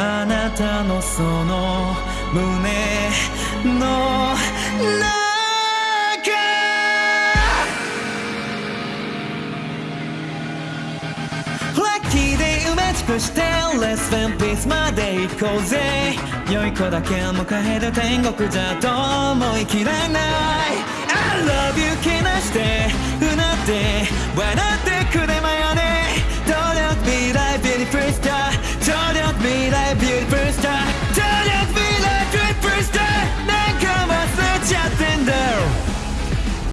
あなたのその胸の中ラッキーで埋め尽くしてレスフェンピースまで行こうぜ。良い子だけ迎える天国じゃと思い切れない。I love you 気なしてうなって笑ってくれまよね努力未来ビリフリスター first time.